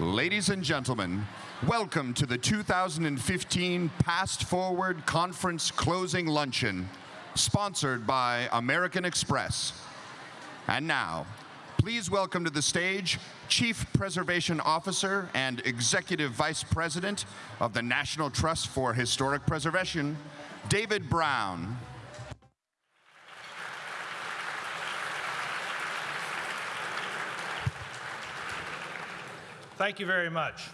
Ladies and gentlemen, welcome to the 2015 Past Forward Conference Closing Luncheon, sponsored by American Express. And now, please welcome to the stage Chief Preservation Officer and Executive Vice President of the National Trust for Historic Preservation, David Brown. Thank you very much.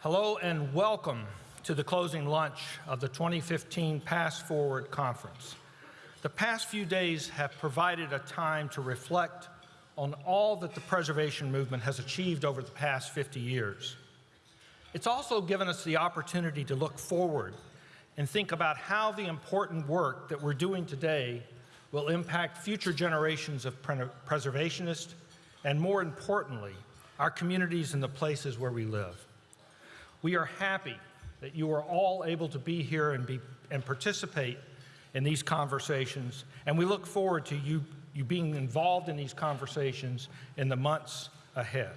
Hello and welcome to the closing lunch of the 2015 Past Forward Conference. The past few days have provided a time to reflect on all that the preservation movement has achieved over the past 50 years. It's also given us the opportunity to look forward and think about how the important work that we're doing today will impact future generations of preservationists and more importantly, our communities and the places where we live. We are happy that you are all able to be here and, be, and participate in these conversations, and we look forward to you, you being involved in these conversations in the months ahead.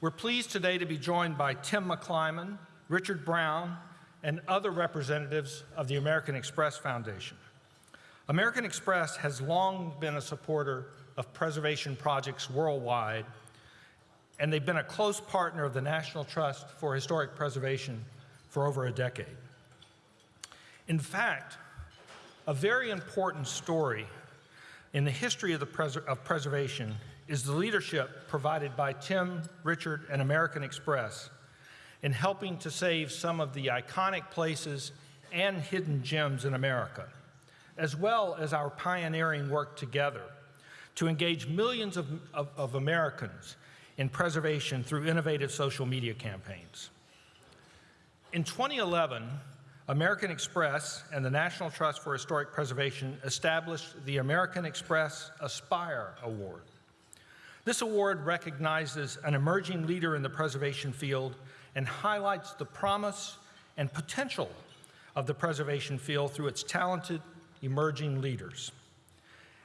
We're pleased today to be joined by Tim McClimon, Richard Brown, and other representatives of the American Express Foundation. American Express has long been a supporter of preservation projects worldwide and they've been a close partner of the National Trust for Historic Preservation for over a decade. In fact, a very important story in the history of, the pres of preservation is the leadership provided by Tim, Richard, and American Express in helping to save some of the iconic places and hidden gems in America, as well as our pioneering work together to engage millions of, of, of Americans in preservation through innovative social media campaigns. In 2011, American Express and the National Trust for Historic Preservation established the American Express Aspire Award. This award recognizes an emerging leader in the preservation field and highlights the promise and potential of the preservation field through its talented emerging leaders.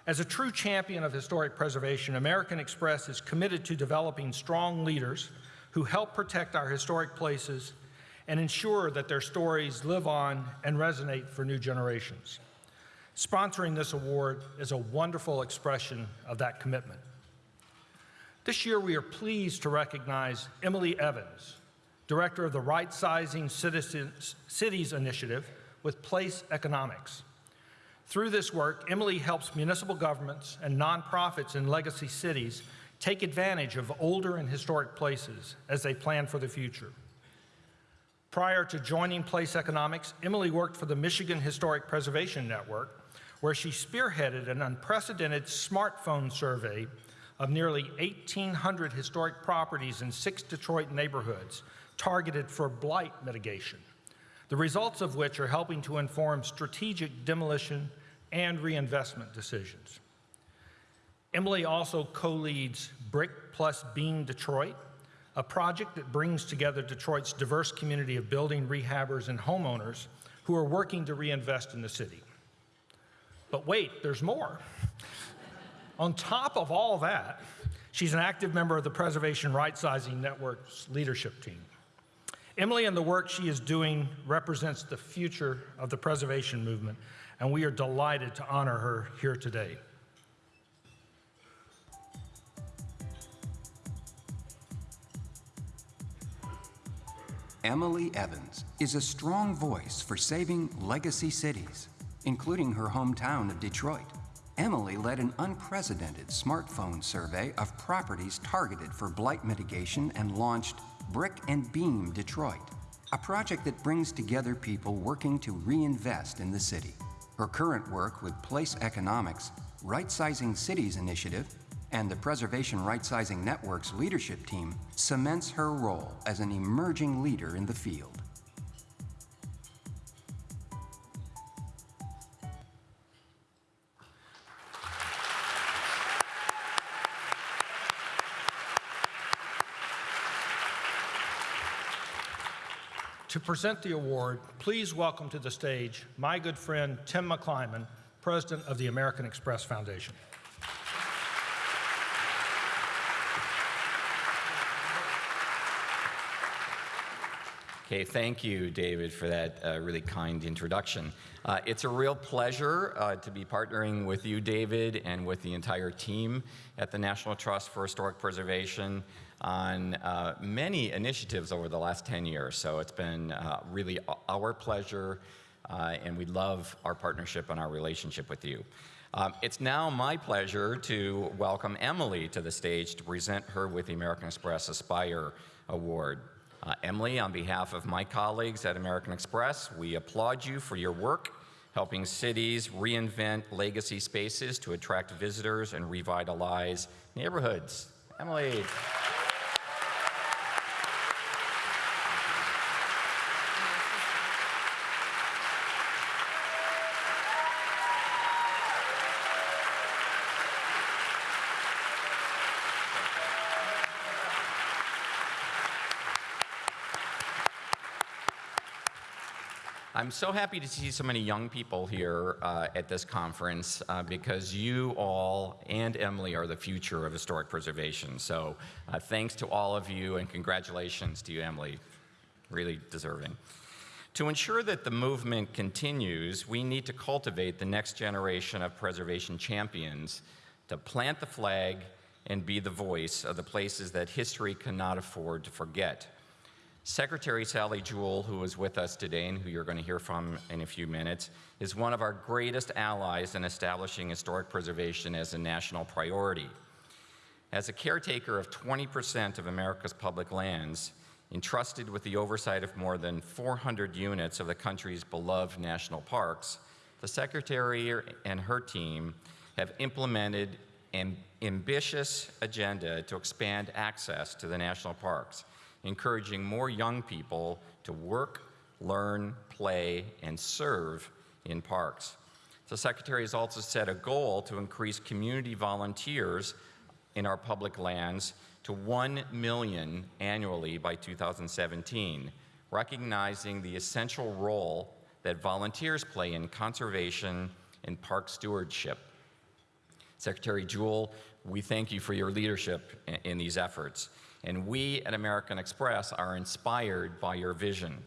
As a true champion of historic preservation, American Express is committed to developing strong leaders who help protect our historic places and ensure that their stories live on and resonate for new generations. Sponsoring this award is a wonderful expression of that commitment. This year, we are pleased to recognize Emily Evans, Director of the Right Sizing Cities Initiative with Place Economics. Through this work, Emily helps municipal governments and nonprofits in legacy cities take advantage of older and historic places as they plan for the future. Prior to joining Place Economics, Emily worked for the Michigan Historic Preservation Network, where she spearheaded an unprecedented smartphone survey of nearly 1,800 historic properties in six Detroit neighborhoods targeted for blight mitigation the results of which are helping to inform strategic demolition and reinvestment decisions. Emily also co-leads Brick Plus Beam Detroit, a project that brings together Detroit's diverse community of building rehabbers and homeowners who are working to reinvest in the city. But wait, there's more. On top of all that, she's an active member of the Preservation Right Sizing Network's leadership team. Emily and the work she is doing represents the future of the preservation movement, and we are delighted to honor her here today. Emily Evans is a strong voice for saving legacy cities, including her hometown of Detroit. Emily led an unprecedented smartphone survey of properties targeted for blight mitigation and launched Brick and Beam Detroit, a project that brings together people working to reinvest in the city. Her current work with Place Economics, Right Sizing Cities Initiative, and the Preservation Right Sizing Network's leadership team cements her role as an emerging leader in the field. To present the award, please welcome to the stage my good friend Tim McClimon, President of the American Express Foundation. Okay, thank you, David, for that uh, really kind introduction. Uh, it's a real pleasure uh, to be partnering with you, David, and with the entire team at the National Trust for Historic Preservation on uh, many initiatives over the last 10 years. So it's been uh, really our pleasure, uh, and we love our partnership and our relationship with you. Um, it's now my pleasure to welcome Emily to the stage to present her with the American Express Aspire Award. Uh, Emily, on behalf of my colleagues at American Express, we applaud you for your work helping cities reinvent legacy spaces to attract visitors and revitalize neighborhoods. Emily. I'm so happy to see so many young people here uh, at this conference uh, because you all and Emily are the future of historic preservation. So uh, thanks to all of you and congratulations to you, Emily. Really deserving. To ensure that the movement continues, we need to cultivate the next generation of preservation champions to plant the flag and be the voice of the places that history cannot afford to forget. Secretary Sally Jewell, who is with us today and who you're going to hear from in a few minutes, is one of our greatest allies in establishing historic preservation as a national priority. As a caretaker of 20% of America's public lands, entrusted with the oversight of more than 400 units of the country's beloved national parks, the Secretary and her team have implemented an ambitious agenda to expand access to the national parks encouraging more young people to work, learn, play, and serve in parks. The Secretary has also set a goal to increase community volunteers in our public lands to 1 million annually by 2017, recognizing the essential role that volunteers play in conservation and park stewardship. Secretary Jewell, we thank you for your leadership in these efforts. And we at American Express are inspired by your vision.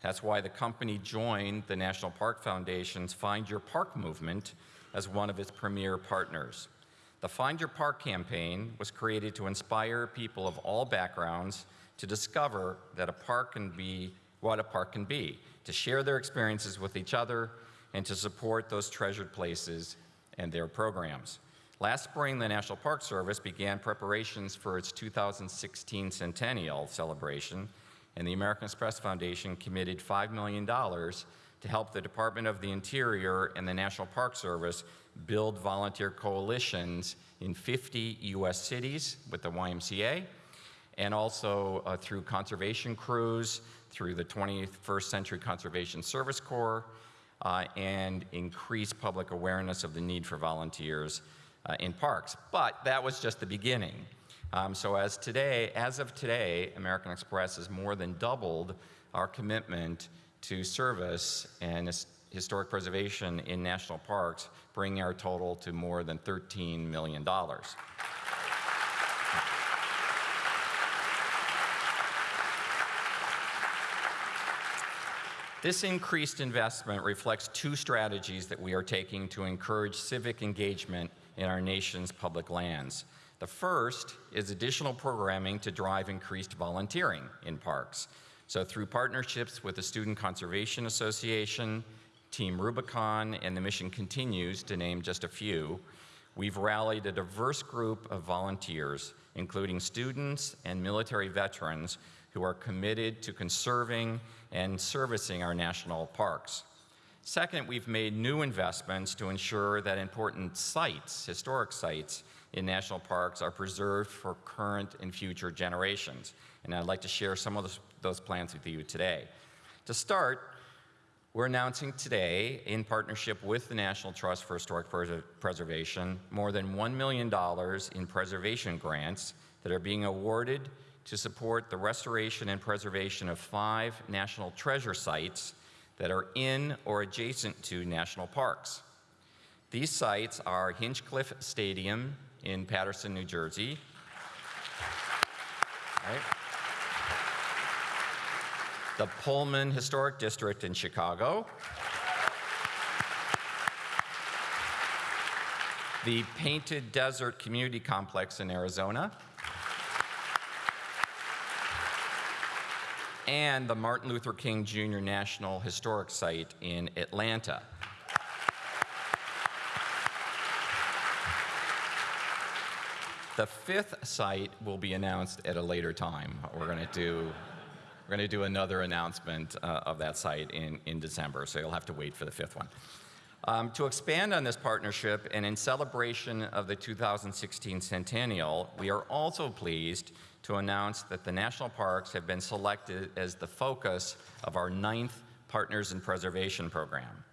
That's why the company joined the National Park Foundation's Find Your Park movement as one of its premier partners. The Find Your Park campaign was created to inspire people of all backgrounds to discover that a park can be what a park can be, to share their experiences with each other, and to support those treasured places and their programs. Last spring, the National Park Service began preparations for its 2016 centennial celebration, and the American Express Foundation committed $5 million to help the Department of the Interior and the National Park Service build volunteer coalitions in 50 U.S. cities with the YMCA, and also uh, through conservation crews, through the 21st Century Conservation Service Corps, uh, and increase public awareness of the need for volunteers uh, in parks. But that was just the beginning. Um, so as today, as of today, American Express has more than doubled our commitment to service and historic preservation in national parks, bringing our total to more than $13 million. This increased investment reflects two strategies that we are taking to encourage civic engagement in our nation's public lands. The first is additional programming to drive increased volunteering in parks. So through partnerships with the Student Conservation Association, Team Rubicon, and the Mission Continues, to name just a few, we've rallied a diverse group of volunteers, including students and military veterans who are committed to conserving and servicing our national parks. Second, we've made new investments to ensure that important sites, historic sites, in national parks are preserved for current and future generations. And I'd like to share some of those plans with you today. To start, we're announcing today, in partnership with the National Trust for Historic Preservation, more than $1 million in preservation grants that are being awarded to support the restoration and preservation of five national treasure sites that are in or adjacent to national parks. These sites are Hinchliffe Stadium in Paterson, New Jersey. Right. the Pullman Historic District in Chicago, the Painted Desert Community Complex in Arizona, and the Martin Luther King Jr. National Historic Site in Atlanta. The fifth site will be announced at a later time. We're going to do we're going to do another announcement uh, of that site in, in December, so you'll have to wait for the fifth one. Um, to expand on this partnership and in celebration of the 2016 centennial, we are also pleased to announce that the national parks have been selected as the focus of our ninth Partners in Preservation program.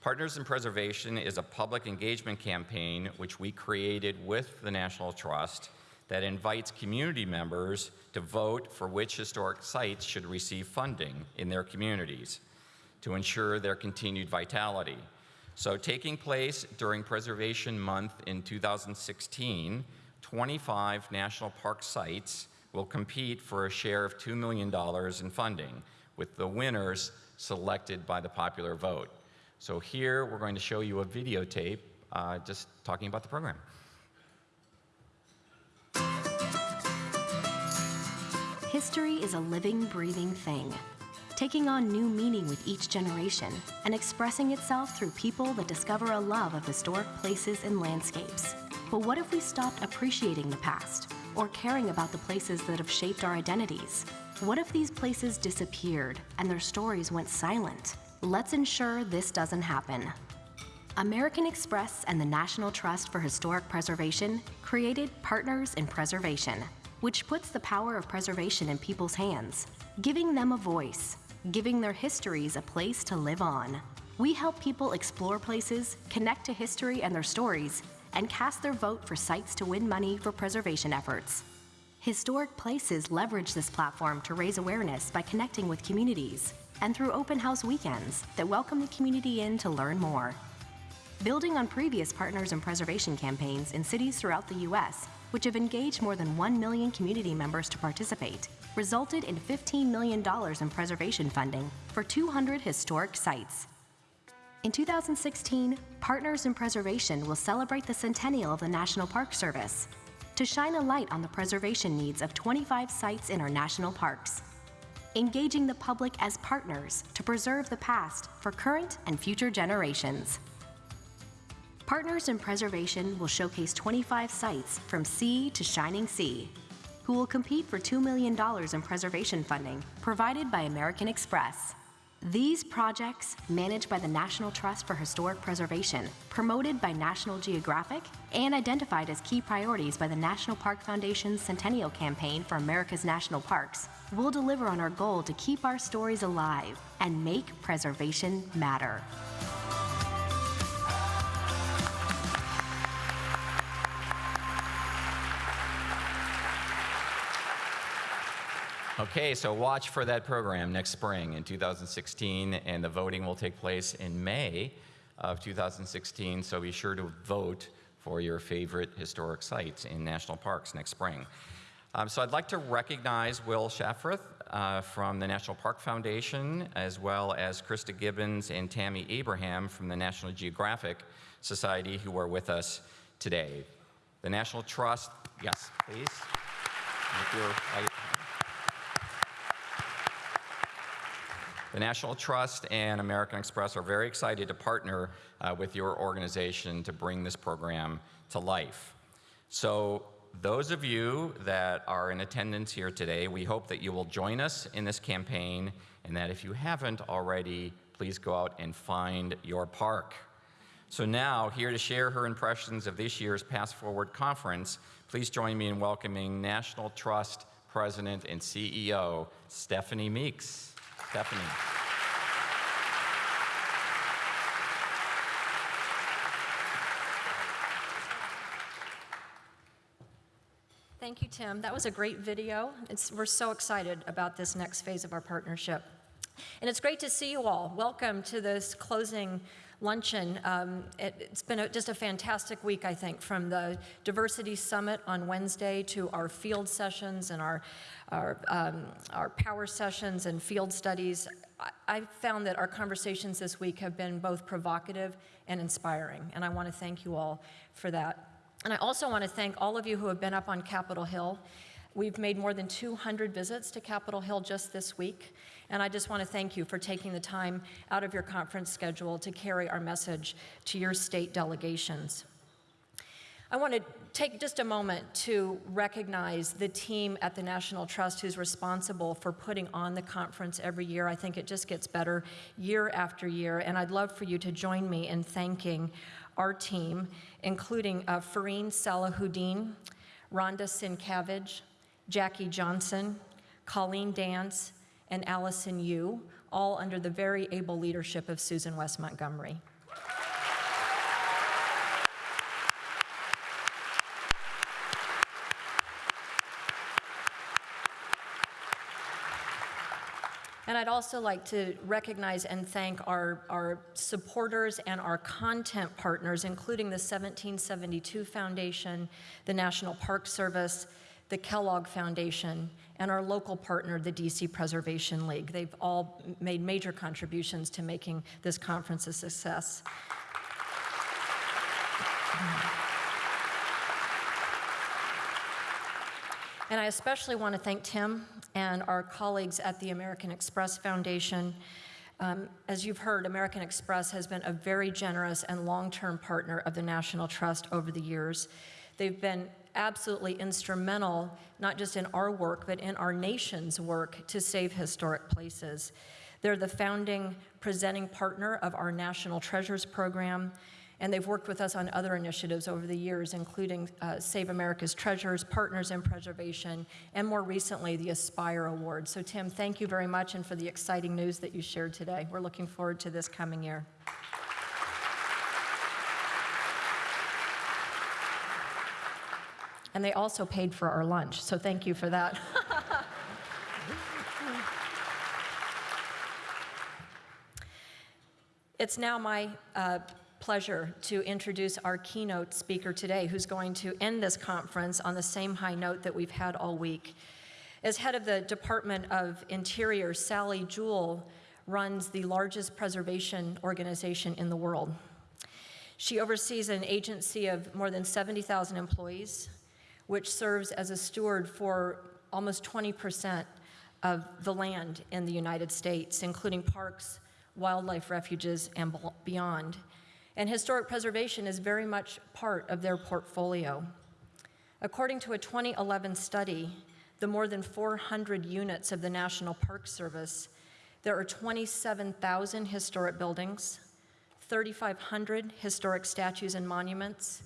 Partners in Preservation is a public engagement campaign which we created with the National Trust that invites community members to vote for which historic sites should receive funding in their communities to ensure their continued vitality. So taking place during Preservation Month in 2016, 25 national park sites will compete for a share of $2 million in funding, with the winners selected by the popular vote. So here we're going to show you a videotape uh, just talking about the program. History is a living, breathing thing, taking on new meaning with each generation and expressing itself through people that discover a love of historic places and landscapes. But what if we stopped appreciating the past or caring about the places that have shaped our identities? What if these places disappeared and their stories went silent? Let's ensure this doesn't happen. American Express and the National Trust for Historic Preservation created Partners in Preservation, which puts the power of preservation in people's hands, giving them a voice, giving their histories a place to live on. We help people explore places, connect to history and their stories, and cast their vote for sites to win money for preservation efforts. Historic places leverage this platform to raise awareness by connecting with communities and through open house weekends that welcome the community in to learn more. Building on previous Partners and Preservation campaigns in cities throughout the U.S., which have engaged more than 1 million community members to participate, resulted in $15 million in preservation funding for 200 historic sites. In 2016, Partners in Preservation will celebrate the centennial of the National Park Service to shine a light on the preservation needs of 25 sites in our national parks, engaging the public as partners to preserve the past for current and future generations. Partners in Preservation will showcase 25 sites from sea to shining sea, who will compete for $2 million in preservation funding provided by American Express. These projects, managed by the National Trust for Historic Preservation, promoted by National Geographic, and identified as key priorities by the National Park Foundation's Centennial Campaign for America's National Parks, will deliver on our goal to keep our stories alive and make preservation matter. Okay, so watch for that program next spring in 2016, and the voting will take place in May of 2016, so be sure to vote for your favorite historic sites in national parks next spring. Um, so I'd like to recognize Will Shafroth uh, from the National Park Foundation, as well as Krista Gibbons and Tammy Abraham from the National Geographic Society, who are with us today. The National Trust, yes, please. If you're- The National Trust and American Express are very excited to partner uh, with your organization to bring this program to life. So those of you that are in attendance here today, we hope that you will join us in this campaign and that if you haven't already, please go out and find your park. So now, here to share her impressions of this year's Past Forward Conference, please join me in welcoming National Trust President and CEO, Stephanie Meeks. Stephanie. Thank you, Tim. That was a great video. It's, we're so excited about this next phase of our partnership. And it's great to see you all. Welcome to this closing luncheon. Um, it, it's been a, just a fantastic week, I think, from the Diversity Summit on Wednesday to our field sessions and our, our, um, our power sessions and field studies. I, I found that our conversations this week have been both provocative and inspiring, and I want to thank you all for that. And I also want to thank all of you who have been up on Capitol Hill. We've made more than 200 visits to Capitol Hill just this week, and I just want to thank you for taking the time out of your conference schedule to carry our message to your state delegations. I want to take just a moment to recognize the team at the National Trust who's responsible for putting on the conference every year. I think it just gets better year after year, and I'd love for you to join me in thanking our team, including uh, Fareen Salahuddin, Rhonda Sincavage, Jackie Johnson, Colleen Dance, and Allison Yu, all under the very able leadership of Susan West Montgomery. And I'd also like to recognize and thank our, our supporters and our content partners, including the 1772 Foundation, the National Park Service, the Kellogg Foundation, and our local partner, the DC Preservation League. They've all made major contributions to making this conference a success. And I especially want to thank Tim and our colleagues at the American Express Foundation. Um, as you've heard, American Express has been a very generous and long-term partner of the National Trust over the years. They've been absolutely instrumental, not just in our work, but in our nation's work to save historic places. They're the founding presenting partner of our National Treasures Program, and they've worked with us on other initiatives over the years, including uh, Save America's Treasures, Partners in Preservation, and more recently, the Aspire Award. So Tim, thank you very much and for the exciting news that you shared today. We're looking forward to this coming year. And they also paid for our lunch, so thank you for that. it's now my uh, pleasure to introduce our keynote speaker today, who's going to end this conference on the same high note that we've had all week. As head of the Department of Interior, Sally Jewell runs the largest preservation organization in the world. She oversees an agency of more than 70,000 employees, which serves as a steward for almost 20% of the land in the United States, including parks, wildlife refuges, and beyond. And historic preservation is very much part of their portfolio. According to a 2011 study, the more than 400 units of the National Park Service, there are 27,000 historic buildings, 3,500 historic statues and monuments,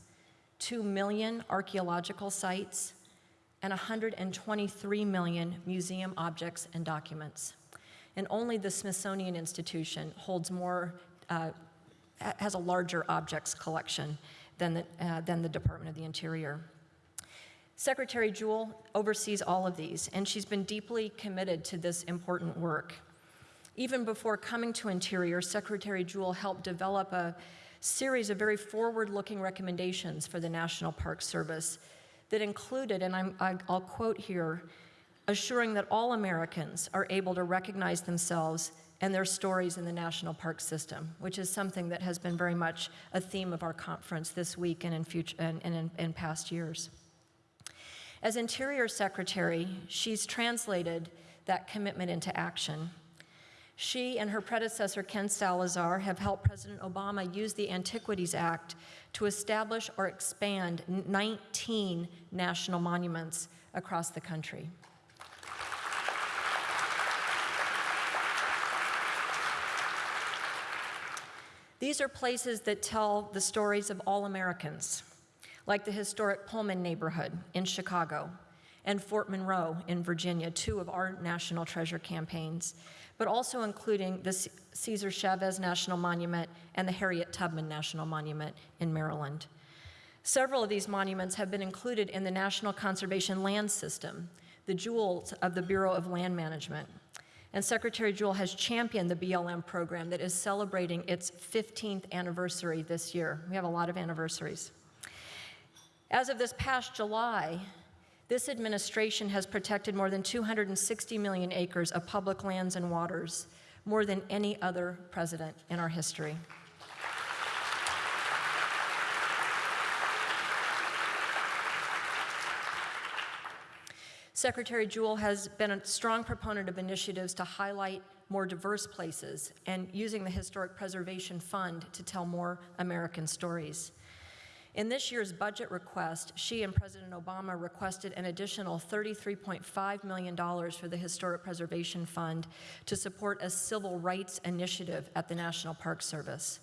2 million archaeological sites, and 123 million museum objects and documents. And only the Smithsonian Institution holds more, uh, has a larger objects collection than the, uh, than the Department of the Interior. Secretary Jewell oversees all of these, and she's been deeply committed to this important work. Even before coming to Interior, Secretary Jewell helped develop a series of very forward-looking recommendations for the National Park Service that included, and I'm, I, will quote here, assuring that all Americans are able to recognize themselves and their stories in the national park system, which is something that has been very much a theme of our conference this week and in, future, and, and in, in past years. As Interior Secretary, she's translated that commitment into action she and her predecessor, Ken Salazar, have helped President Obama use the Antiquities Act to establish or expand 19 national monuments across the country. These are places that tell the stories of all Americans, like the historic Pullman neighborhood in Chicago and Fort Monroe in Virginia, two of our national treasure campaigns, but also including the Cesar Chavez National Monument and the Harriet Tubman National Monument in Maryland. Several of these monuments have been included in the National Conservation Land System, the jewels of the Bureau of Land Management. And Secretary Jewell has championed the BLM program that is celebrating its 15th anniversary this year. We have a lot of anniversaries. As of this past July, this administration has protected more than 260 million acres of public lands and waters, more than any other president in our history. Secretary Jewell has been a strong proponent of initiatives to highlight more diverse places and using the Historic Preservation Fund to tell more American stories. In this year's budget request, she and President Obama requested an additional $33.5 million for the Historic Preservation Fund to support a civil rights initiative at the National Park Service.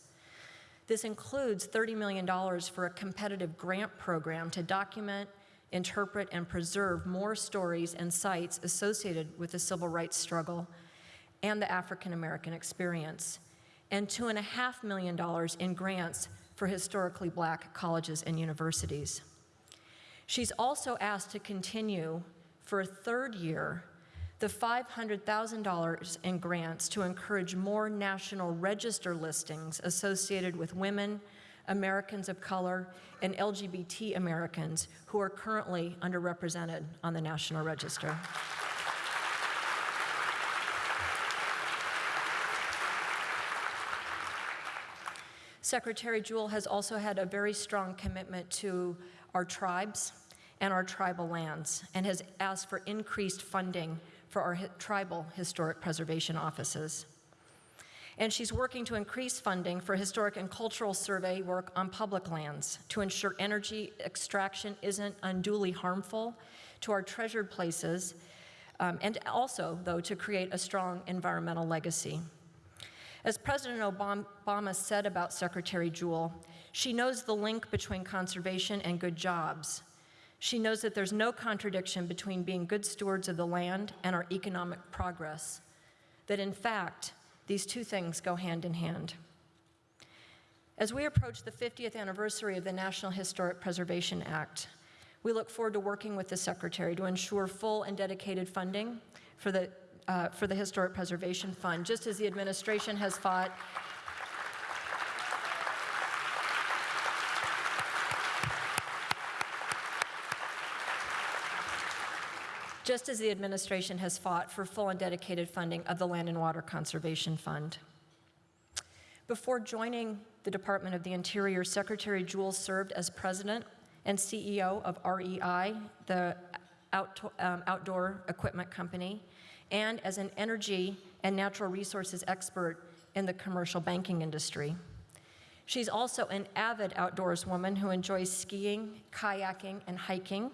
This includes $30 million for a competitive grant program to document, interpret, and preserve more stories and sites associated with the civil rights struggle and the African American experience, and $2.5 million in grants for historically black colleges and universities. She's also asked to continue for a third year the $500,000 in grants to encourage more national register listings associated with women, Americans of color, and LGBT Americans who are currently underrepresented on the National Register. Secretary Jewell has also had a very strong commitment to our tribes and our tribal lands and has asked for increased funding for our tribal historic preservation offices. And she's working to increase funding for historic and cultural survey work on public lands to ensure energy extraction isn't unduly harmful to our treasured places, um, and also, though, to create a strong environmental legacy. As President Obama said about Secretary Jewell, she knows the link between conservation and good jobs. She knows that there's no contradiction between being good stewards of the land and our economic progress, that in fact, these two things go hand in hand. As we approach the 50th anniversary of the National Historic Preservation Act, we look forward to working with the Secretary to ensure full and dedicated funding for the, uh, for the Historic Preservation Fund, just as the administration has fought just as the administration has fought for full and dedicated funding of the Land and Water Conservation Fund. Before joining the Department of the Interior, Secretary Jewell served as president and CEO of REI, the um, outdoor equipment company, and as an energy and natural resources expert in the commercial banking industry. She's also an avid outdoors woman who enjoys skiing, kayaking, and hiking.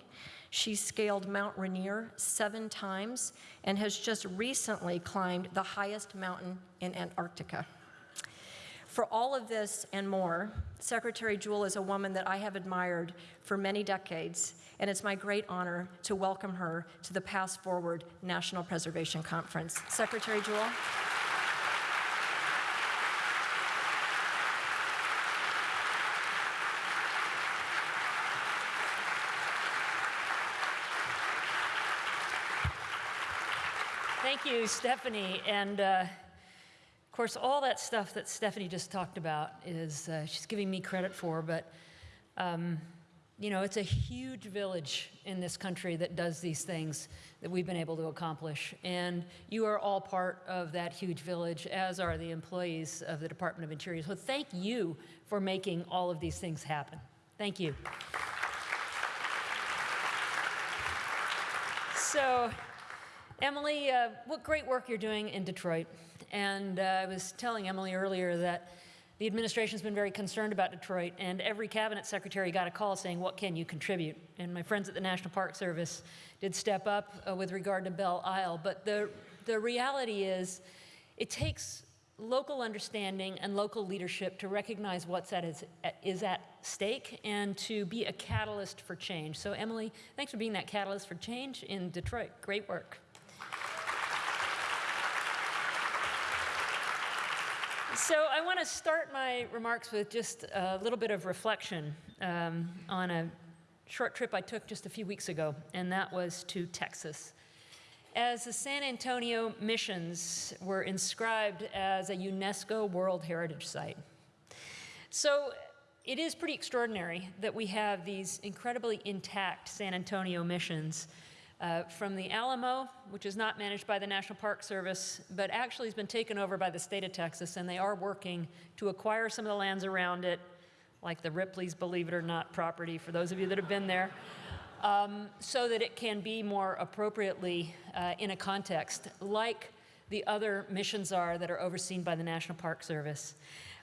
She scaled Mount Rainier seven times and has just recently climbed the highest mountain in Antarctica. For all of this and more, Secretary Jewell is a woman that I have admired for many decades, and it's my great honor to welcome her to the Past Forward National Preservation Conference. Secretary Jewell. Thank you, Stephanie. And uh, of course, all that stuff that Stephanie just talked about is uh, she's giving me credit for, but um, you know, it's a huge village in this country that does these things that we've been able to accomplish. And you are all part of that huge village, as are the employees of the Department of Interior. So thank you for making all of these things happen. Thank you. So, Emily, uh, what great work you're doing in Detroit. And uh, I was telling Emily earlier that the administration's been very concerned about Detroit, and every cabinet secretary got a call saying, What can you contribute? And my friends at the National Park Service did step up uh, with regard to Belle Isle. But the, the reality is, it takes local understanding and local leadership to recognize what's at is, is at stake and to be a catalyst for change. So, Emily, thanks for being that catalyst for change in Detroit. Great work. So I want to start my remarks with just a little bit of reflection um, on a short trip I took just a few weeks ago, and that was to Texas. as the San Antonio missions were inscribed as a UNESCO World Heritage Site. So it is pretty extraordinary that we have these incredibly intact San Antonio missions uh, from the Alamo, which is not managed by the National Park Service, but actually has been taken over by the state of Texas, and they are working to acquire some of the lands around it, like the Ripley's Believe It or Not property, for those of you that have been there, um, so that it can be more appropriately uh, in a context, like the other missions are that are overseen by the National Park Service.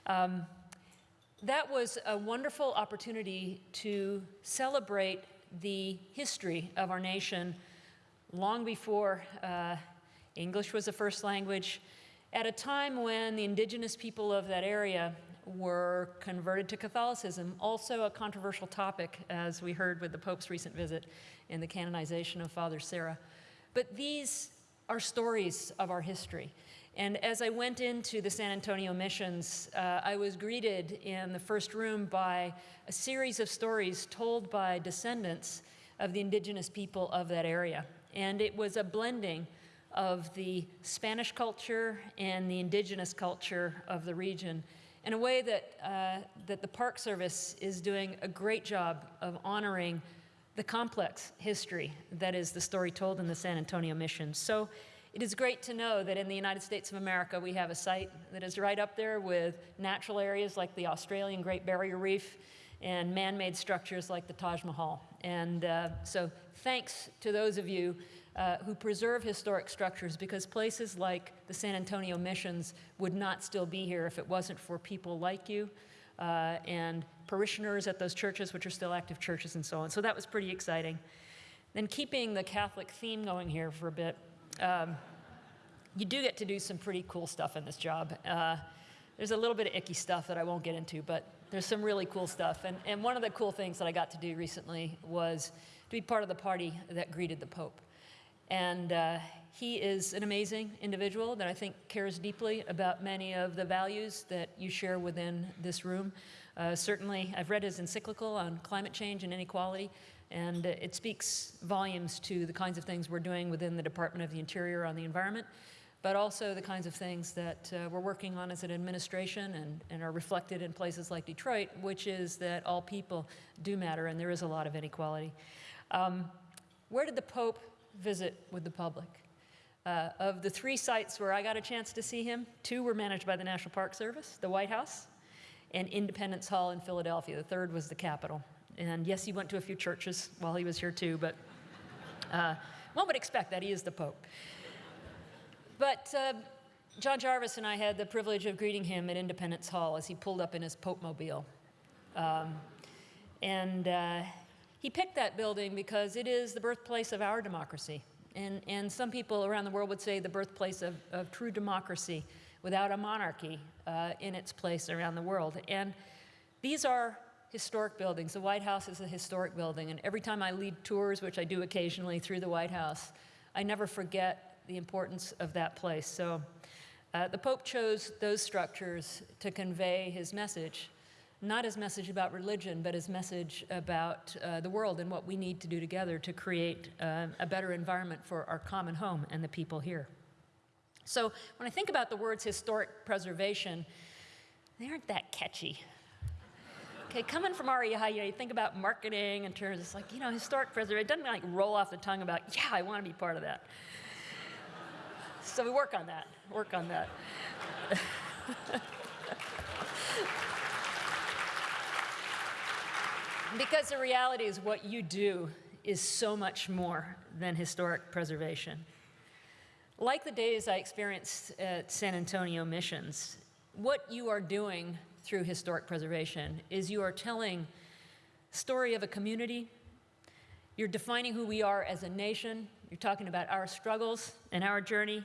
Um, that was a wonderful opportunity to celebrate the history of our nation long before uh, English was the first language, at a time when the indigenous people of that area were converted to Catholicism, also a controversial topic, as we heard with the Pope's recent visit in the canonization of Father Serra. But these are stories of our history. And as I went into the San Antonio missions, uh, I was greeted in the first room by a series of stories told by descendants of the indigenous people of that area. And it was a blending of the Spanish culture and the indigenous culture of the region in a way that, uh, that the Park Service is doing a great job of honoring the complex history that is the story told in the San Antonio mission. So it is great to know that in the United States of America, we have a site that is right up there with natural areas like the Australian Great Barrier Reef and man-made structures like the Taj Mahal. And uh, so thanks to those of you uh, who preserve historic structures because places like the San Antonio missions would not still be here if it wasn't for people like you uh, and parishioners at those churches, which are still active churches and so on. So that was pretty exciting. Then keeping the Catholic theme going here for a bit, um, you do get to do some pretty cool stuff in this job. Uh, there's a little bit of icky stuff that I won't get into, but there's some really cool stuff. And, and one of the cool things that I got to do recently was to be part of the party that greeted the Pope. And uh, he is an amazing individual that I think cares deeply about many of the values that you share within this room. Uh, certainly, I've read his encyclical on climate change and inequality, and it speaks volumes to the kinds of things we're doing within the Department of the Interior on the environment, but also the kinds of things that uh, we're working on as an administration and, and, are reflected in places like Detroit, which is that all people do matter and there is a lot of inequality. Um, where did the Pope visit with the public? Uh, of the three sites where I got a chance to see him, two were managed by the National Park Service, the White House, and Independence Hall in Philadelphia. The third was the Capitol. And yes, he went to a few churches while he was here too, but uh, one would expect that he is the Pope. But uh, John Jarvis and I had the privilege of greeting him at Independence Hall as he pulled up in his Pope Mobile. Um, and uh, he picked that building because it is the birthplace of our democracy. And, and some people around the world would say the birthplace of, of true democracy without a monarchy uh, in its place around the world. And these are historic buildings. The White House is a historic building, and every time I lead tours, which I do occasionally through the White House, I never forget the importance of that place. So uh, the Pope chose those structures to convey his message, not his message about religion, but his message about uh, the world and what we need to do together to create uh, a better environment for our common home and the people here. So when I think about the words historic preservation, they aren't that catchy. Okay, coming from REI, you, know, you think about marketing in terms, it's like, you know, historic preservation. It doesn't like roll off the tongue about, yeah, I want to be part of that. so we work on that, work on that. because the reality is what you do is so much more than historic preservation. Like the days I experienced at San Antonio Missions, what you are doing through historic preservation is you are telling story of a community, you're defining who we are as a nation, you're talking about our struggles and our journey.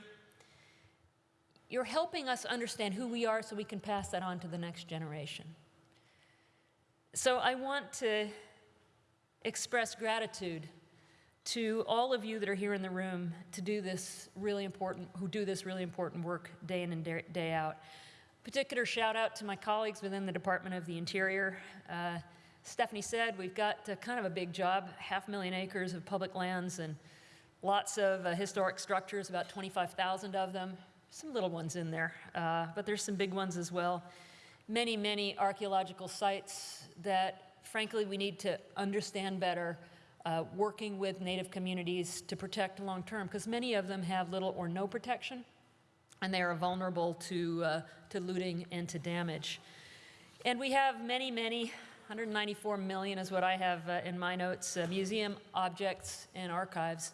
You're helping us understand who we are so we can pass that on to the next generation. So I want to express gratitude to all of you that are here in the room to do this really important, who do this really important work day in and day out. Particular shout out to my colleagues within the Department of the Interior. Uh, Stephanie said we've got uh, kind of a big job, half a million acres of public lands and Lots of uh, historic structures, about 25,000 of them. Some little ones in there, uh, but there's some big ones as well. Many, many archaeological sites that, frankly, we need to understand better, uh, working with Native communities to protect long term, because many of them have little or no protection, and they are vulnerable to, uh, to looting and to damage. And we have many, many, 194 million is what I have uh, in my notes, uh, museum objects and archives.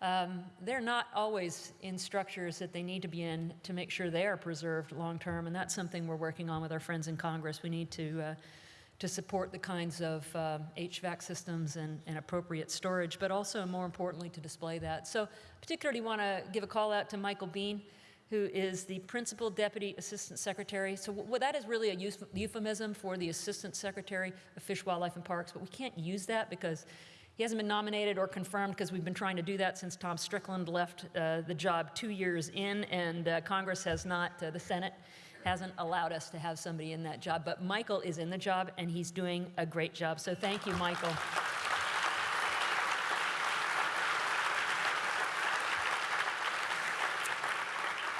Um, they're not always in structures that they need to be in to make sure they are preserved long term, and that's something we're working on with our friends in Congress. We need to, uh, to support the kinds of uh, HVAC systems and, and appropriate storage, but also, more importantly, to display that. So, particularly want to give a call out to Michael Bean who is the Principal Deputy Assistant Secretary. So what that is really a euphemism for the Assistant Secretary of Fish, Wildlife, and Parks, but we can't use that because he hasn't been nominated or confirmed because we've been trying to do that since Tom Strickland left uh, the job two years in, and uh, Congress has not, uh, the Senate hasn't allowed us to have somebody in that job. But Michael is in the job, and he's doing a great job. So thank you, Michael.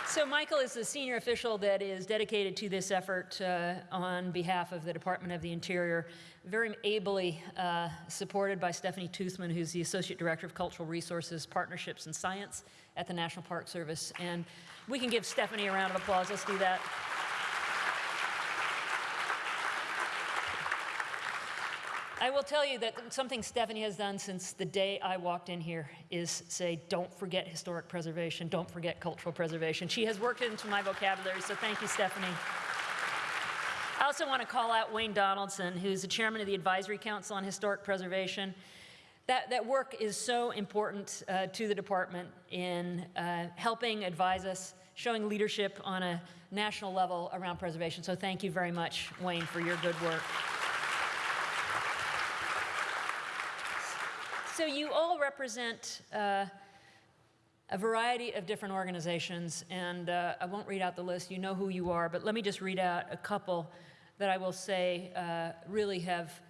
So Michael is the senior official that is dedicated to this effort uh, on behalf of the Department of the Interior, very ably uh, supported by Stephanie Toothman, who's the Associate Director of Cultural Resources, Partnerships, and Science at the National Park Service. And we can give Stephanie a round of applause. Let's do that. I will tell you that something Stephanie has done since the day I walked in here is say, don't forget historic preservation, don't forget cultural preservation. She has worked into my vocabulary, so thank you, Stephanie. I also want to call out Wayne Donaldson, who's the chairman of the Advisory Council on Historic Preservation. That, that work is so important uh, to the department in uh, helping advise us, showing leadership on a national level around preservation. So thank you very much, Wayne, for your good work. So you all represent uh, a variety of different organizations, and uh, I won't read out the list. You know who you are, but let me just read out a couple that I will say uh, really have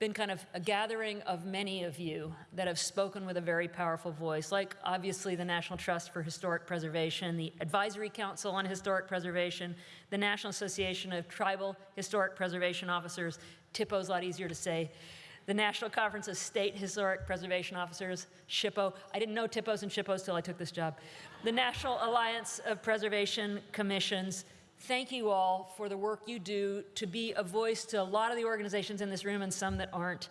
been kind of a gathering of many of you that have spoken with a very powerful voice, like obviously the National Trust for Historic Preservation, the Advisory Council on Historic Preservation, the National Association of Tribal Historic Preservation Officers, THPO's a lot easier to say, the National Conference of State Historic Preservation Officers, SHPO. I didn't know THPOs and SHPOs till I took this job. The National Alliance of Preservation Commissions. Thank you all for the work you do to be a voice to a lot of the organizations in this room and some that aren't.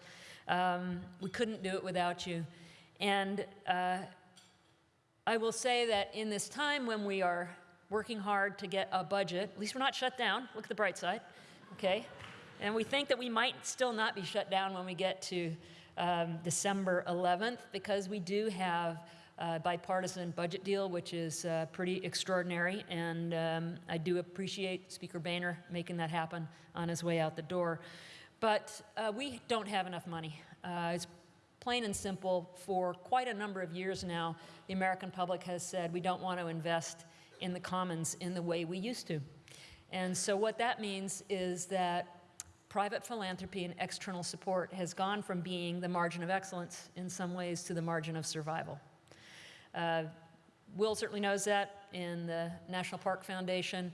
Um, we couldn't do it without you. And uh, I will say that in this time when we are working hard to get a budget, at least we're not shut down, look at the bright side, okay? And we think that we might still not be shut down when we get to um, December 11th because we do have a bipartisan budget deal, which is uh, pretty extraordinary. And um, I do appreciate Speaker Boehner making that happen on his way out the door. But uh, we don't have enough money. Uh, it's plain and simple. For quite a number of years now, the American public has said we don't want to invest in the commons in the way we used to. And so what that means is that private philanthropy and external support has gone from being the margin of excellence in some ways to the margin of survival. Uh, Will certainly knows that in the National Park Foundation.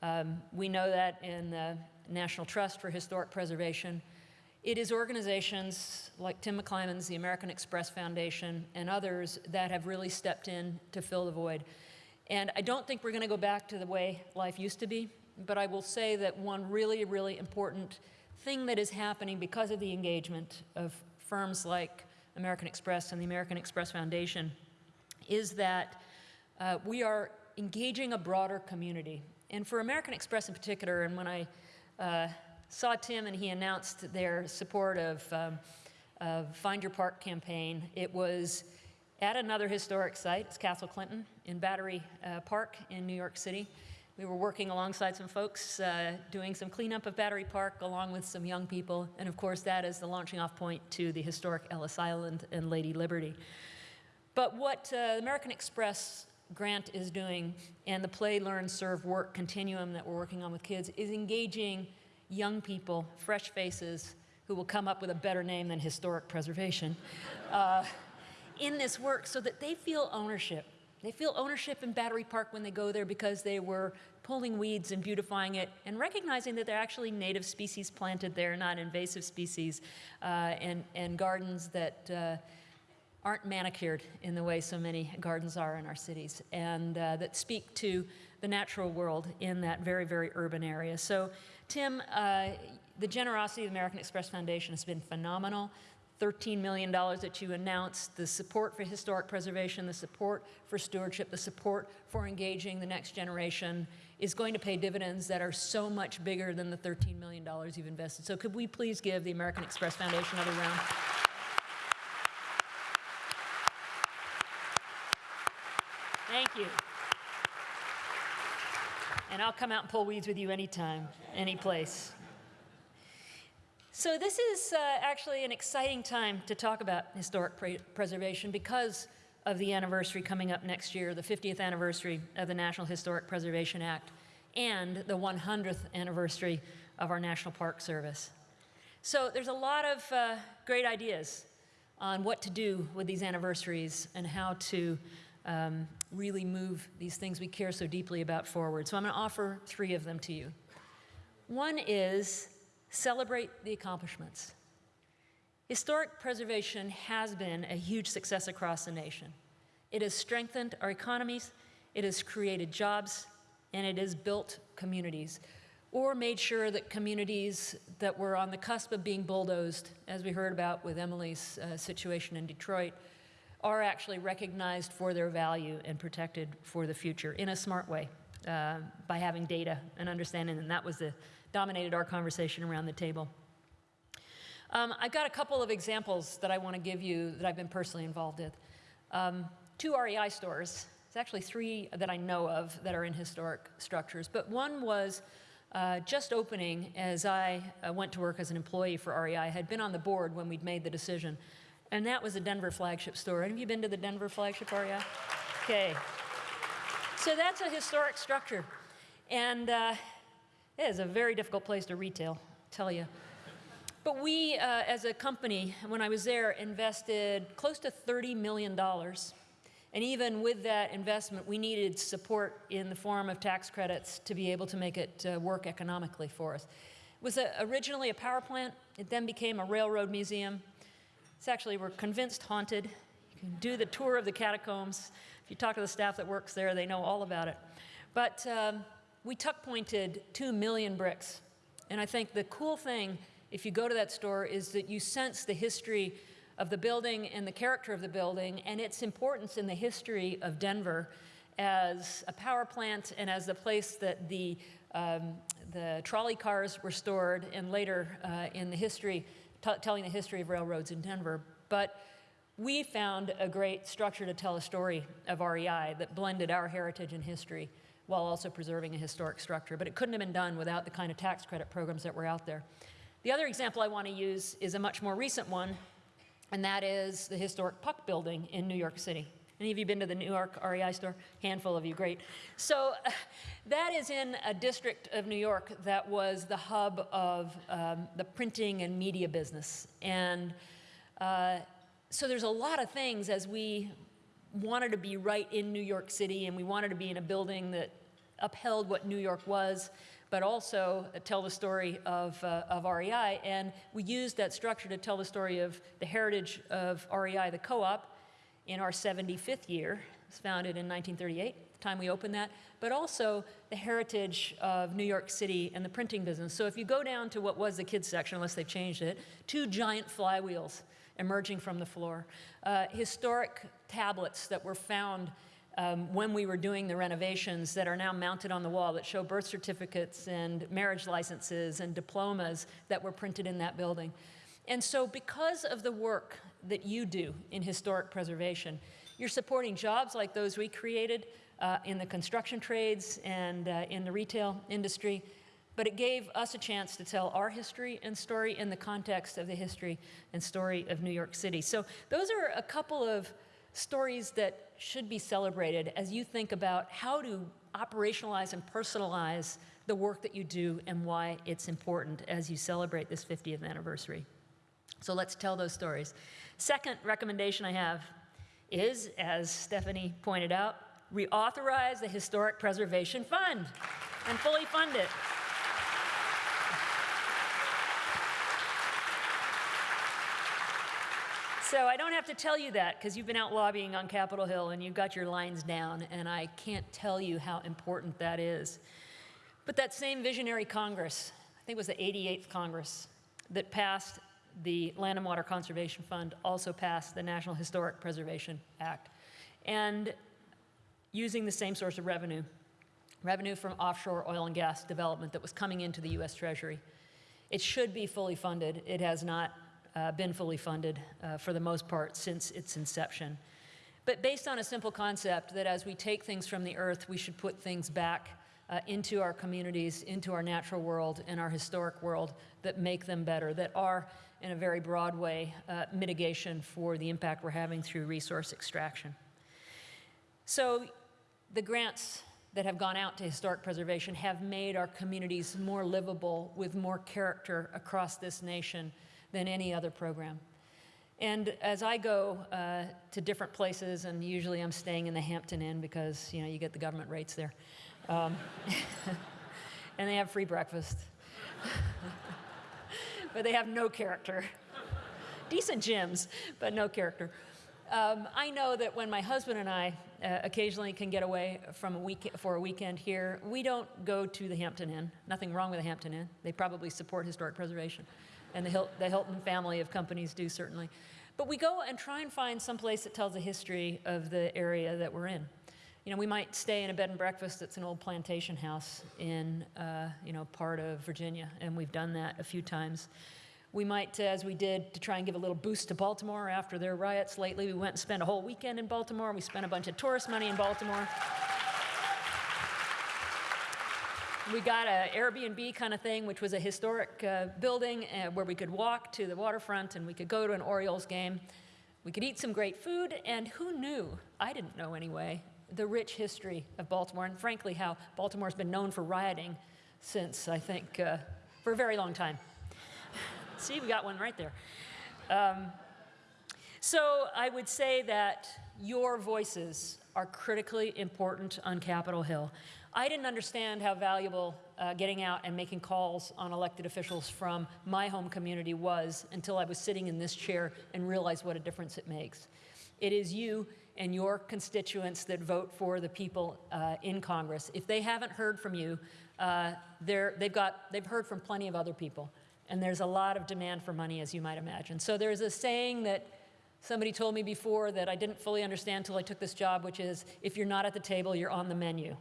Um, we know that in the National Trust for Historic Preservation. It is organizations like Tim McClimon's, the American Express Foundation, and others that have really stepped in to fill the void. And I don't think we're going to go back to the way life used to be, but I will say that one really, really important thing that is happening because of the engagement of firms like American Express and the American Express Foundation is that uh, we are engaging a broader community. And for American Express in particular, and when I uh, saw Tim and he announced their support of, um, Find Your Park campaign, it was at another historic site, it's Castle Clinton in Battery uh, Park in New York City. We were working alongside some folks uh, doing some cleanup of Battery Park along with some young people. And of course, that is the launching off point to the historic Ellis Island and Lady Liberty. But what uh, American Express grant is doing and the play, learn, serve, work continuum that we're working on with kids is engaging young people, fresh faces, who will come up with a better name than historic preservation, uh, in this work so that they feel ownership. They feel ownership in Battery Park when they go there because they were pulling weeds and beautifying it and recognizing that they're actually native species planted there, not invasive species, uh, and, and gardens that uh, aren't manicured in the way so many gardens are in our cities, and uh, that speak to the natural world in that very, very urban area. So, Tim, uh, the generosity of the American Express Foundation has been phenomenal. $13 million that you announced, the support for historic preservation, the support for stewardship, the support for engaging the next generation is going to pay dividends that are so much bigger than the $13 million you've invested. So could we please give the American Express Foundation another round? Thank you. And I'll come out and pull weeds with you anytime, any place. So this is uh, actually an exciting time to talk about historic pre preservation because of the anniversary coming up next year, the 50th anniversary of the National Historic Preservation Act, and the 100th anniversary of our National Park Service. So there's a lot of uh, great ideas on what to do with these anniversaries and how to um, really move these things we care so deeply about forward. So I'm going to offer three of them to you. One is celebrate the accomplishments. Historic preservation has been a huge success across the nation. It has strengthened our economies, it has created jobs, and it has built communities, or made sure that communities that were on the cusp of being bulldozed, as we heard about with Emily's uh, situation in Detroit, are actually recognized for their value and protected for the future in a smart way uh, by having data and understanding. And that was the dominated our conversation around the table. Um, I've got a couple of examples that I want to give you that I've been personally involved with. Um, two REI stores, it's actually three that I know of that are in historic structures, but one was uh, just opening as I uh, went to work as an employee for REI. I had been on the board when we'd made the decision, and that was the Denver flagship store. Have you been to the Denver flagship REI? Okay. So that's a historic structure. And uh, it is a very difficult place to retail, tell you. But we, uh, as a company, when I was there, invested close to $30 million. And even with that investment, we needed support in the form of tax credits to be able to make it uh, work economically for us. It was a, originally a power plant. It then became a railroad museum. It's actually, we're convinced, haunted. You can do the tour of the catacombs. If you talk to the staff that works there, they know all about it. But um, we tuck pointed two million bricks. And I think the cool thing, if you go to that store, is that you sense the history of the building and the character of the building and its importance in the history of Denver as a power plant and as the place that the, um, the trolley cars were stored and later uh, in the history, telling the history of railroads in Denver. But we found a great structure to tell a story of REI that blended our heritage and history while also preserving a historic structure. But it couldn't have been done without the kind of tax credit programs that were out there. The other example I want to use is a much more recent one, and that is the historic Puck Building in New York City. Any of you been to the New York REI store? Handful of you, great. So uh, that is in a district of New York that was the hub of um, the printing and media business. And uh, so there's a lot of things as we wanted to be right in New York City and we wanted to be in a building that upheld what New York was, but also tell the story of, uh, of REI. And we used that structure to tell the story of the heritage of REI, the co-op, in our 75th year. It was founded in 1938, the time we opened that, but also the heritage of New York City and the printing business. So if you go down to what was the kids section, unless they've changed it, two giant flywheels emerging from the floor, uh, historic tablets that were found um, when we were doing the renovations that are now mounted on the wall that show birth certificates and marriage licenses and diplomas that were printed in that building. And so because of the work that you do in historic preservation, you're supporting jobs like those we created uh, in the construction trades and uh, in the retail industry, but it gave us a chance to tell our history and story in the context of the history and story of New York City. So those are a couple of stories that should be celebrated as you think about how to operationalize and personalize the work that you do and why it's important as you celebrate this 50th anniversary. So let's tell those stories. Second recommendation I have is, as Stephanie pointed out, reauthorize the Historic Preservation Fund and fully fund it. So I don't have to tell you that because you've been out lobbying on Capitol Hill and you've got your lines down, and I can't tell you how important that is. But that same visionary Congress, I think it was the 88th Congress, that passed the Land and Water Conservation Fund, also passed the National Historic Preservation Act. And using the same source of revenue, revenue from offshore oil and gas development that was coming into the US Treasury. It should be fully funded. It has not uh, been fully funded uh, for the most part since its inception. But based on a simple concept that as we take things from the earth, we should put things back uh, into our communities, into our natural world, and our historic world that make them better, that are, in a very broad way, uh, mitigation for the impact we're having through resource extraction. So the grants that have gone out to historic preservation have made our communities more livable with more character across this nation than any other program. And as I go uh, to different places, and usually I'm staying in the Hampton Inn because you know you get the government rates there, um, and they have free breakfast, but they have no character. Decent gyms, but no character. Um, I know that when my husband and I uh, occasionally can get away from a week for a weekend here, we don't go to the Hampton Inn. Nothing wrong with the Hampton Inn. They probably support historic preservation and the, Hil the Hilton family of companies do certainly. But we go and try and find some place that tells the history of the area that we're in. You know, we might stay in a bed and breakfast that's an old plantation house in, uh, you know, part of Virginia, and we've done that a few times. We might, as we did to try and give a little boost to Baltimore after their riots lately, we went and spent a whole weekend in Baltimore. We spent a bunch of tourist money in Baltimore. We got an Airbnb kind of thing, which was a historic uh, building uh, where we could walk to the waterfront and we could go to an Orioles game. We could eat some great food, and who knew? I didn't know anyway, the rich history of Baltimore, and frankly, how Baltimore's been known for rioting since, I think, uh, for a very long time. See, we got one right there. Um, so I would say that your voices are critically important on Capitol Hill. I didn't understand how valuable uh, getting out and making calls on elected officials from my home community was until I was sitting in this chair and realized what a difference it makes. It is you and your constituents that vote for the people uh, in Congress. If they haven't heard from you, uh, they've, got, they've heard from plenty of other people. And there's a lot of demand for money, as you might imagine. So there's a saying that somebody told me before that I didn't fully understand until I took this job, which is, if you're not at the table, you're on the menu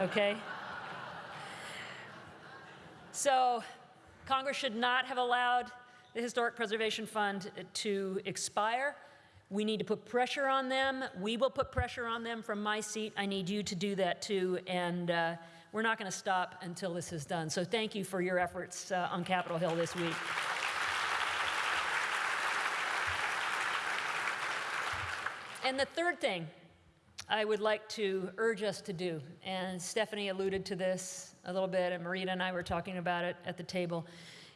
okay? So Congress should not have allowed the Historic Preservation Fund to expire. We need to put pressure on them. We will put pressure on them from my seat. I need you to do that too. And uh, we're not going to stop until this is done. So thank you for your efforts uh, on Capitol Hill this week. And the third thing I would like to urge us to do, and Stephanie alluded to this a little bit, and Marita and I were talking about it at the table,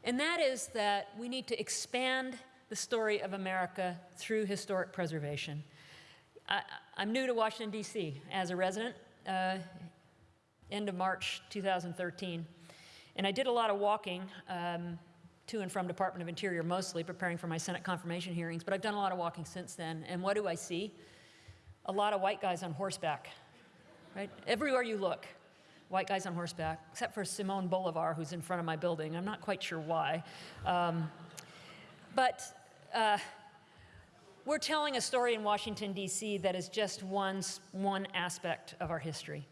and that is that we need to expand the story of America through historic preservation. I, am new to Washington, D.C. as a resident, uh, end of March 2013, and I did a lot of walking um, to and from Department of Interior mostly, preparing for my Senate confirmation hearings, but I've done a lot of walking since then, and what do I see? A lot of white guys on horseback, right? Everywhere you look, white guys on horseback, except for Simone Bolivar, who's in front of my building. I'm not quite sure why. Um, but uh, we're telling a story in Washington, D.C. that is just one, one aspect of our history.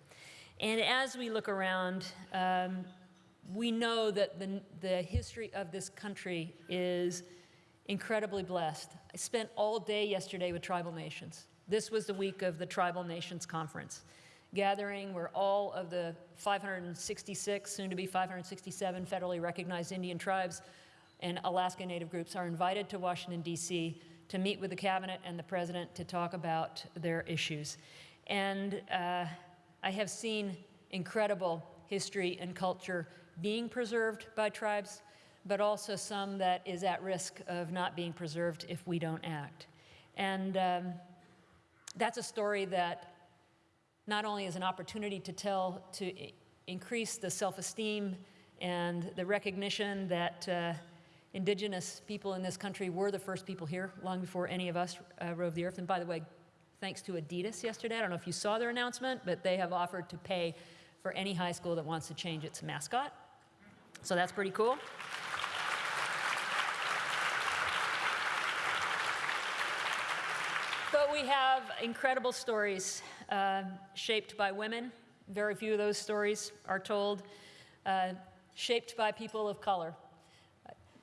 And as we look around, um, we know that the, the history of this country is incredibly blessed. I spent all day yesterday with tribal nations. This was the week of the Tribal Nations Conference, gathering where all of the 566, soon to be 567 federally recognized Indian tribes and Alaska Native groups are invited to Washington, D.C. to meet with the cabinet and the president to talk about their issues. And uh, I have seen incredible history and culture being preserved by tribes, but also some that is at risk of not being preserved if we don't act. And um, that's a story that not only is an opportunity to tell, to increase the self-esteem and the recognition that uh, indigenous people in this country were the first people here long before any of us uh, the earth. And by the way, thanks to Adidas yesterday, I don't know if you saw their announcement, but they have offered to pay for any high school that wants to change its mascot. So that's pretty cool. We have incredible stories uh, shaped by women. Very few of those stories are told. Uh, shaped by people of color.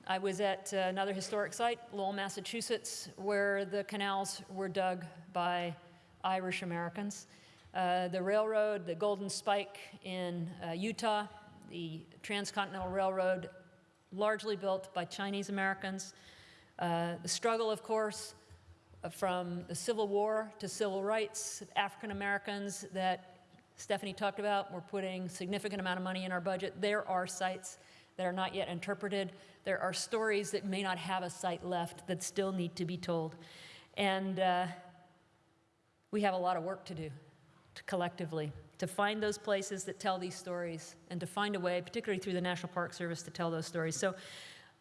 I was at uh, another historic site, Lowell, Massachusetts, where the canals were dug by Irish Americans. Uh, the railroad, the Golden Spike in uh, Utah, the Transcontinental Railroad, largely built by Chinese Americans. Uh, the struggle, of course, from the Civil War to civil rights, African Americans that Stephanie talked about, we're putting significant amount of money in our budget. There are sites that are not yet interpreted. There are stories that may not have a site left that still need to be told. And uh, we have a lot of work to do to collectively to find those places that tell these stories and to find a way, particularly through the National Park Service, to tell those stories. So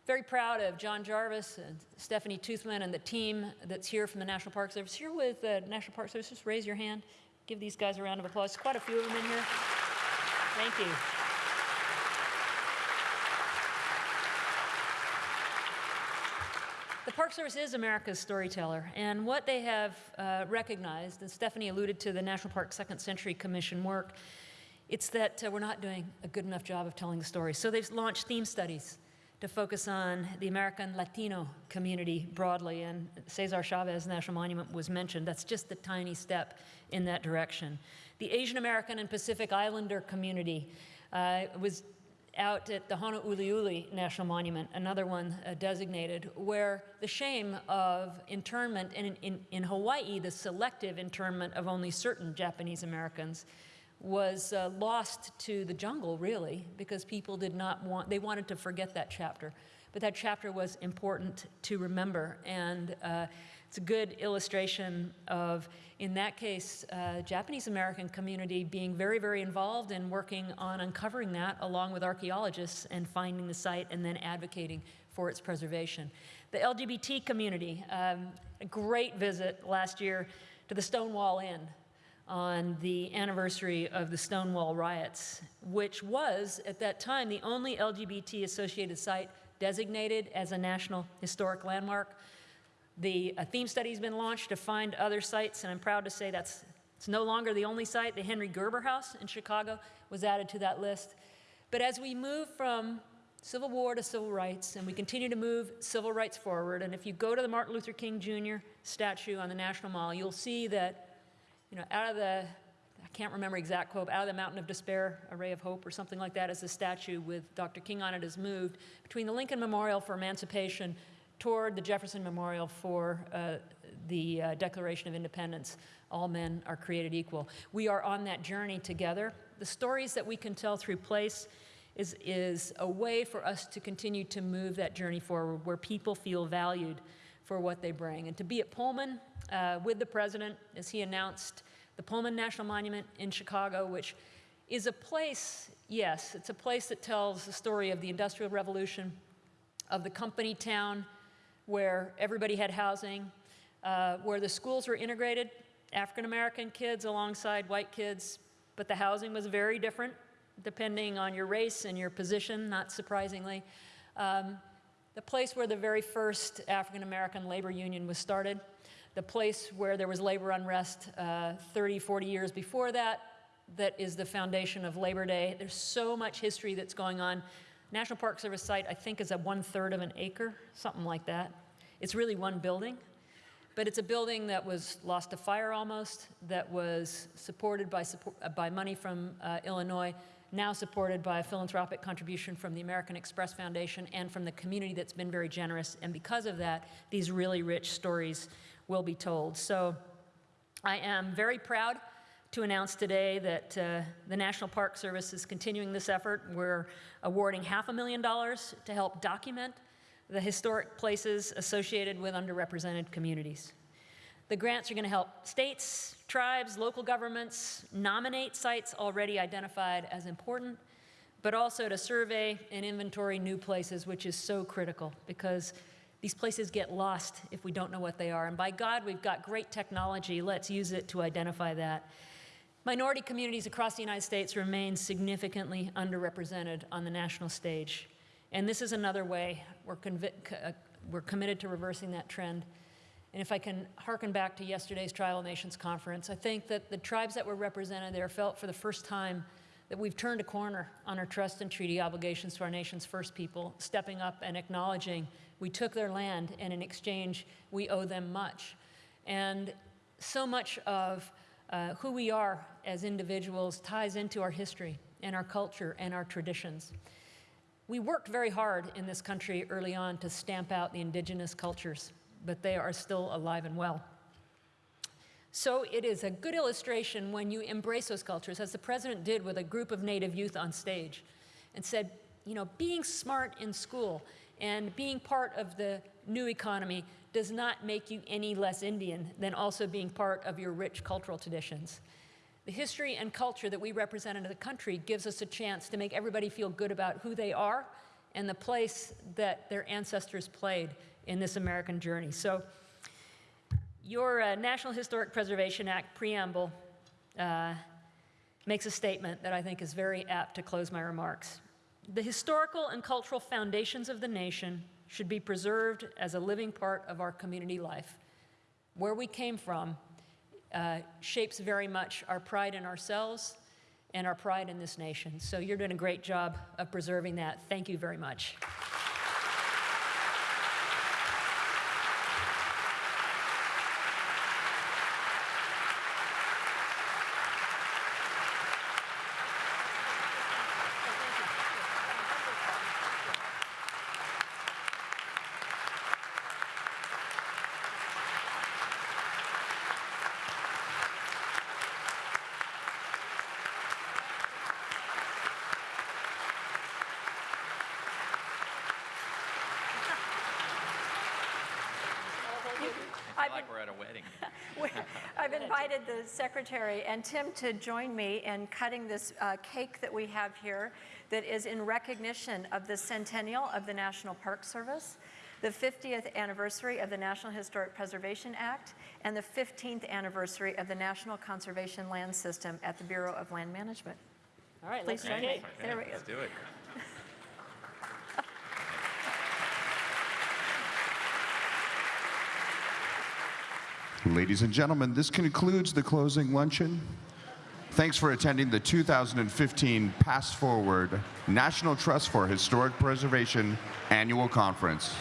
very proud of John Jarvis and Stephanie Toothman and the team that's here from the National Park Service. Here with the National Park Service, just raise your hand. Give these guys a round of applause. Quite a few of them in here. Thank you. The Park Service is America's storyteller, and what they have uh, recognized, and Stephanie alluded to the National Park Second Century Commission work, it's that uh, we're not doing a good enough job of telling the story. So they've launched theme studies to focus on the American Latino community broadly, and Cesar Chavez National Monument was mentioned. That's just a tiny step in that direction. The Asian American and Pacific Islander community uh, was out at the Honouliuli National Monument, another one uh, designated, where the shame of internment, and in, in, in Hawaii, the selective internment of only certain Japanese Americans, was uh, lost to the jungle, really, because people did not want, they wanted to forget that chapter. But that chapter was important to remember, and uh, it's a good illustration of, in that case, uh, Japanese American community being very, very involved in working on uncovering that along with archaeologists and finding the site and then advocating for its preservation. The LGBT community, um, a great visit last year to the Stonewall Inn on the anniversary of the Stonewall riots, which was, at that time, the only LGBT associated site designated as a National Historic Landmark. The theme study has been launched to find other sites, and I'm proud to say that's it's no longer the only site. The Henry Gerber House in Chicago was added to that list. But as we move from Civil War to civil rights, and we continue to move civil rights forward, and if you go to the Martin Luther King Jr. statue on the National Mall, you'll see that you know, out of the, I can't remember exact quote, out of the mountain of despair, a ray of hope or something like that, as the statue with Dr. King on it is moved between the Lincoln Memorial for Emancipation toward the Jefferson Memorial for uh, the uh, Declaration of Independence. All men are created equal. We are on that journey together. The stories that we can tell through place is, is a way for us to continue to move that journey forward where people feel valued for what they bring. And to be at Pullman uh, with the president as he announced the Pullman National Monument in Chicago, which is a place, yes, it's a place that tells the story of the Industrial Revolution, of the company town where everybody had housing, uh, where the schools were integrated, African American kids alongside white kids, but the housing was very different depending on your race and your position, not surprisingly. Um, the place where the very first African American labor union was started, the place where there was labor unrest uh, 30, 40 years before that, that is the foundation of Labor Day. There's so much history that's going on. National Park Service site, I think, is a one third of an acre, something like that. It's really one building, but it's a building that was lost to fire almost, that was supported by, support, uh, by money from uh, Illinois, now supported by a philanthropic contribution from the American Express Foundation and from the community that's been very generous. And because of that, these really rich stories will be told. So I am very proud to announce today that uh, the National Park Service is continuing this effort. We're awarding half a million dollars to help document the historic places associated with underrepresented communities. The grants are going to help states, tribes, local governments nominate sites already identified as important, but also to survey and inventory new places, which is so critical because these places get lost if we don't know what they are. And by God, we've got great technology. Let's use it to identify that. Minority communities across the United States remain significantly underrepresented on the national stage. And this is another way we're, uh, we're committed to reversing that trend. And if I can hearken back to yesterday's Tribal Nations Conference, I think that the tribes that were represented there felt for the first time that we've turned a corner on our trust and treaty obligations to our nation's first people, stepping up and acknowledging we took their land and in exchange we owe them much. And so much of uh, who we are as individuals ties into our history and our culture and our traditions. We worked very hard in this country early on to stamp out the indigenous cultures, but they are still alive and well. So it is a good illustration when you embrace those cultures, as the president did with a group of Native youth on stage, and said, you know, being smart in school and being part of the new economy does not make you any less Indian than also being part of your rich cultural traditions. The history and culture that we represent in the country gives us a chance to make everybody feel good about who they are and the place that their ancestors played in this American journey. So your uh, National Historic Preservation Act preamble uh, makes a statement that I think is very apt to close my remarks. The historical and cultural foundations of the nation should be preserved as a living part of our community life. Where we came from uh, shapes very much our pride in ourselves and our pride in this nation. So you're doing a great job of preserving that. Thank you very much. At a wedding. I've invited the secretary and Tim to join me in cutting this uh, cake that we have here that is in recognition of the centennial of the National Park Service, the 50th anniversary of the National Historic Preservation Act, and the 15th anniversary of the National Conservation Land System at the Bureau of Land Management. All right, Please let's join me. okay. There we go. Let's do it. Ladies and gentlemen, this concludes the closing luncheon. Thanks for attending the 2015 Past Forward National Trust for Historic Preservation Annual Conference.